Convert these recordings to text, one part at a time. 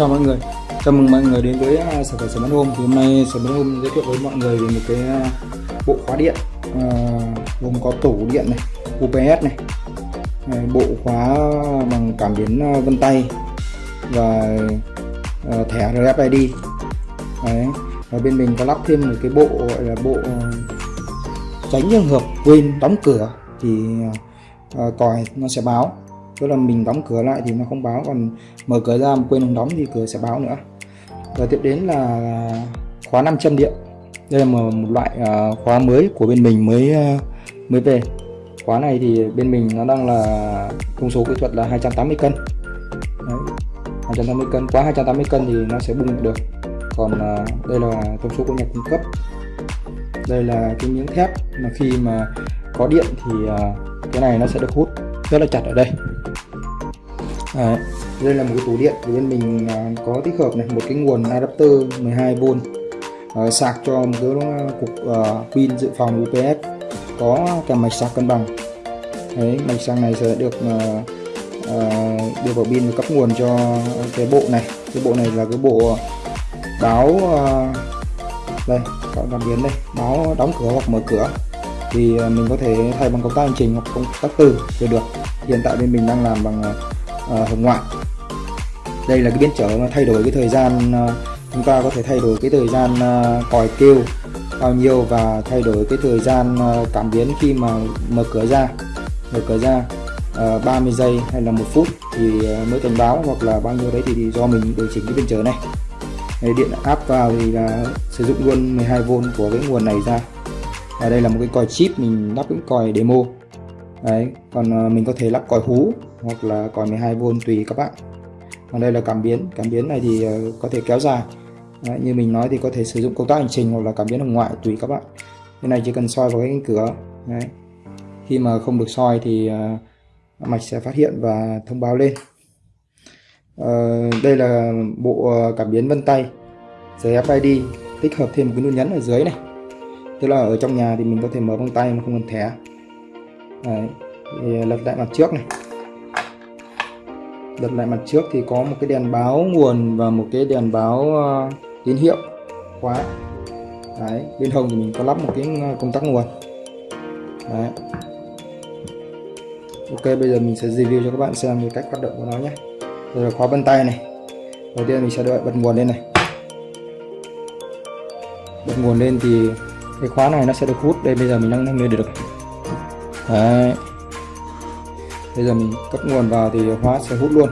Chào mọi người, chào mừng mọi người đến với à, sở sản phẩm Smart thì hôm nay sở bán hôm giới thiệu với mọi người về một cái à, bộ khóa điện uh, gồm có tủ điện này, UPS này, bộ khóa bằng cảm biến vân tay và uh, thẻ RFID Đấy. và bên mình có lắp thêm một cái bộ gọi là bộ tránh trường hợp quên đóng cửa thì uh, còi nó sẽ báo tức là mình đóng cửa lại thì nó không báo còn mở cửa ra mà quên đóng thì cửa sẽ báo nữa. Và tiếp đến là khóa 500 điện. Đây là một, loại uh, khóa mới của bên mình mới uh, mới về. Khóa này thì bên mình nó đang là thông số kỹ thuật là 280 cân. Đấy, 280 cân. Quá 280 cân thì nó sẽ bung được. Còn uh, đây là thông số của nhà cung cấp. Đây là cái miếng thép mà khi mà có điện thì uh, cái này nó sẽ được hút. Rất là chặt ở đây. Đấy, đây là một cái tủ điện của bên mình à, có tích hợp này một cái nguồn adapter 12V uh, ờ, sạc cho một cái ờ, cục uh, pin dự phòng UPS có cả mạch sạc cân bằng. Đấy, mạch sạc này sẽ được uh, uh, đưa vào pin và cấp nguồn cho cái bộ này. Cái bộ này là cái bộ báo uh, đây các cảm biến đây báo đóng cửa hoặc mở cửa. Thì mình có thể thay bằng công tắc hành trình hoặc công tắc từ đều được. Hiện tại bên mình đang làm bằng Ờ, hồng ngoại. Đây là cái biến trở mà thay đổi cái thời gian ờ, chúng ta có thể thay đổi cái thời gian ờ, còi kêu bao nhiêu và thay đổi cái thời gian cảm biến khi mà mở cửa ra. Mở cửa ra 30 giây hay là một phút thì mới cảnh báo hoặc là bao nhiêu đấy thì, do mình điều chỉnh cái biến trở này. Điện áp vào thì là sử dụng luôn 12V của cái nguồn này ra. Và đây là một cái còi chip mình lắp cái còi demo. Đấy còn mình có thể lắp còi hú hoặc là còi 12V tùy các bạn. Còn đây là cảm biến. Cảm biến này thì ờ, có thể kéo dài. Đấy, như mình nói thì có thể sử dụng công tắc hành trình hoặc là cảm biến hồng ngoại tùy các bạn. Cái này chỉ cần soi vào cái cánh cửa. Đấy. khi mà không được soi thì uh, mạch sẽ phát hiện và thông báo lên. Uh, đây là bộ cảm biến vân tay. Giấy FID tích hợp thêm một cái nút nhấn ở dưới này. Tức là ở trong nhà thì mình có thể mở bằng tay mà không cần thẻ. Đấy. Thì lật lại mặt trước này lật lại mặt trước thì có một cái đèn báo nguồn và một cái đèn báo ờ, tín hiệu khóa. Đấy. bên hông thì mình có lắp một cái ờ, công tắc nguồn. Đấy. Ok, bây giờ mình sẽ review cho các bạn xem về cách hoạt động của nó nhé. Đây là khóa vân tay này. Đầu tiên mình sẽ đợi bật nguồn lên này. Bật nguồn lên thì cái khóa này nó sẽ được hút. Đây, bây giờ mình đang nâng lên được. Đấy bây giờ mình cấp nguồn vào thì hóa sẽ hút luôn.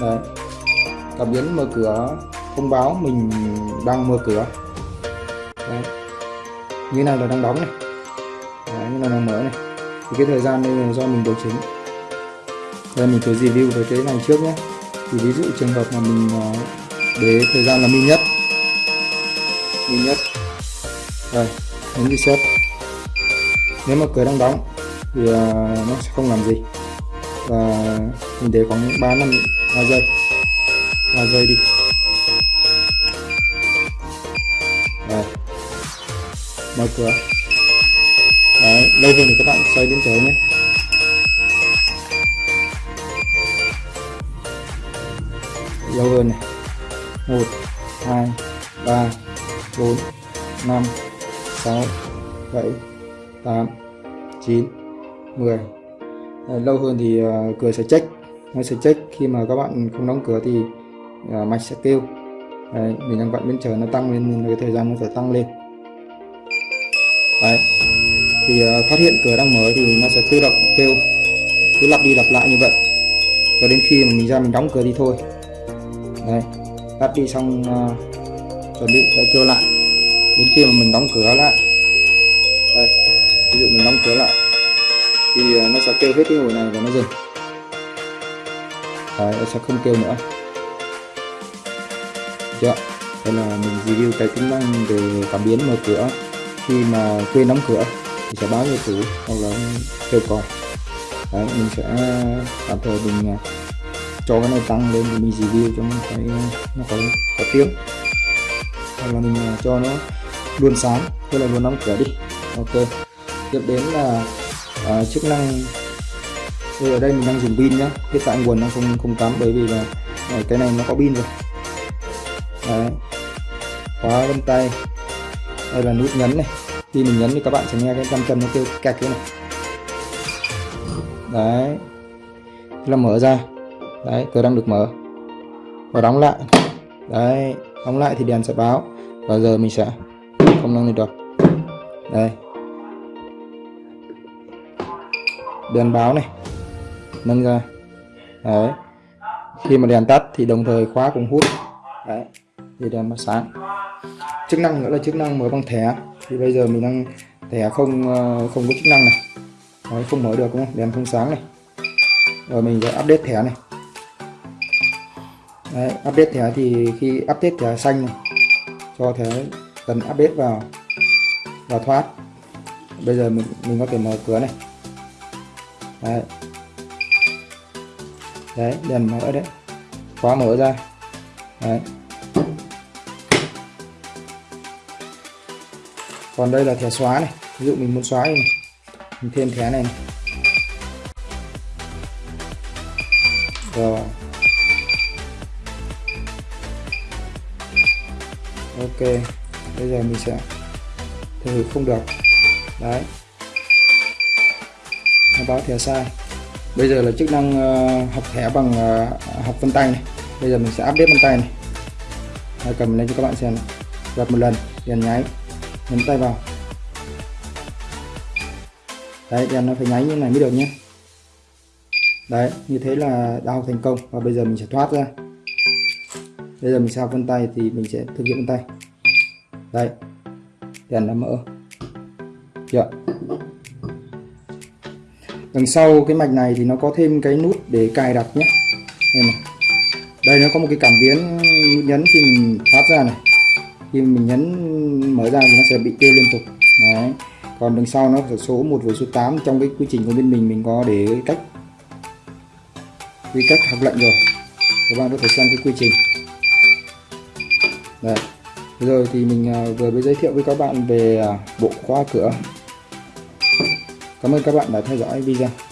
Đấy. Cảm biến mở cửa thông báo mình đang mở cửa. Đấy. như này là đang đóng này. Đấy, như này đang mở này. Thì cái thời gian đây là do mình điều chỉnh. Đây mình thử review với cái này trước nhé. Thì ví dụ trường hợp mà mình ờ, để thời gian là min nhất. Min nhất. Đây nhấn reset nếu mà cửa đang đóng thì uh, nó sẽ không làm gì. Và mình để khoảng 3 năm 3 giây. 3 giây đi. Đây. mở cửa. Đấy, lâu hơn thì các bạn xoay đến trời nhé. Lâu hơn này. 1 2 3 4 5 6 7 8 9 10 à, lâu hơn thì à, cửa sẽ check nó sẽ check khi mà các bạn không đóng cửa thì à, mạch sẽ kêu. Đấy, mình đang vặn bên trời nó tăng lên nên cái thời gian nó phải tăng lên. Đấy. thì phát hiện cửa đang mở thì nó sẽ tự động kêu. Cứ lặp đi lặp lại như vậy. Cho đến khi mà mình ra mình đóng cửa đi thôi. Đấy. tắt đi xong uh, chuẩn bị sẽ kêu lại. Đến khi mà mình đóng cửa lại. Đây. Ví dụ mình đóng cửa lại thì ờ, nó sẽ kêu hết cái hồi này và nó dừng Đấy, nó sẽ không kêu nữa. Dạ, Chưa đây là mình review cái tính năng về cảm biến mở cửa. Khi mà quên đóng cửa thì sẽ báo cho chủ hoặc là kêu còi Đấy, mình sẽ tạm thời mình ờ, cho cái này tăng lên thì mình review cho nó cái nó có có tiếng. Hoặc là mình ờ, cho nó luôn sáng tức là luôn đóng cửa đi. Ok tiếp đến là uh, chức năng thì ở đây mình đang dùng pin nhá. Hiện tại nguồn nó không không cắm bởi vì là ờ, cái này nó có pin rồi. Đấy. khóa vân tay. Đây là nút nhấn này. Khi mình nhấn thì các bạn sẽ nghe cái cam chân nó kêu kẹt thế này. Đấy. Thế là mở ra. Đấy cửa đang được mở. Và đóng lại. Đấy đóng lại thì đèn sẽ báo. Và giờ mình sẽ không năng lên được. Đây. Đèn báo này. Nâng ra. Đấy. Khi mà đèn tắt thì đồng thời khóa cũng hút. Đấy. Thì đèn nó sáng. Chức năng nữa là chức năng mở bằng thẻ. Thì bây giờ mình đang thẻ không ờ, không có chức năng này. Đấy, không mở được đúng không? Đèn không sáng này. Rồi mình sẽ update thẻ này. Đấy, update thẻ thì khi update thẻ xanh này cho thẻ cần update vào và thoát. Bây giờ mình mình có thể mở cửa này đấy. Đấy đèn mở đấy. Khóa mở ra. Đấy. Còn đây là thẻ xóa này. Ví dụ mình muốn xóa này. Mình thêm thẻ này, này. rồi. Ok. Bây giờ mình sẽ thử không được. Đấy nó báo thẻ sai. Bây giờ là chức năng uh, học thẻ bằng uh, học vân tay này. Bây giờ mình sẽ update vân tay này. Hãy cầm lên cho các bạn xem gặp một lần đèn nháy nhấn tay vào. Đấy đèn nó phải nháy như này mới được nhé. Đấy như thế là đã học thành công và bây giờ mình sẽ thoát ra. Bây giờ mình sẽ học vân tay thì mình sẽ thực hiện vân tay. Đây đèn đã mở. Chưa? Đằng sau cái mạch này thì nó có thêm cái nút để cài đặt nhé. Đây, này. đây nó có một cái cảm biến nhấn khi mình thoát ra này. Khi mình nhấn mở ra thì nó sẽ bị kêu liên tục. Đấy. Còn đằng sau nó là số 1 với số 8 trong cái quy trình của bên mình mình có để cách quy cách học lệnh rồi. Các bạn có thể xem cái quy trình. Đây rồi thì mình à, vừa mới giới thiệu với các bạn về à, bộ khóa cửa cảm ơn các bạn đã theo dõi video.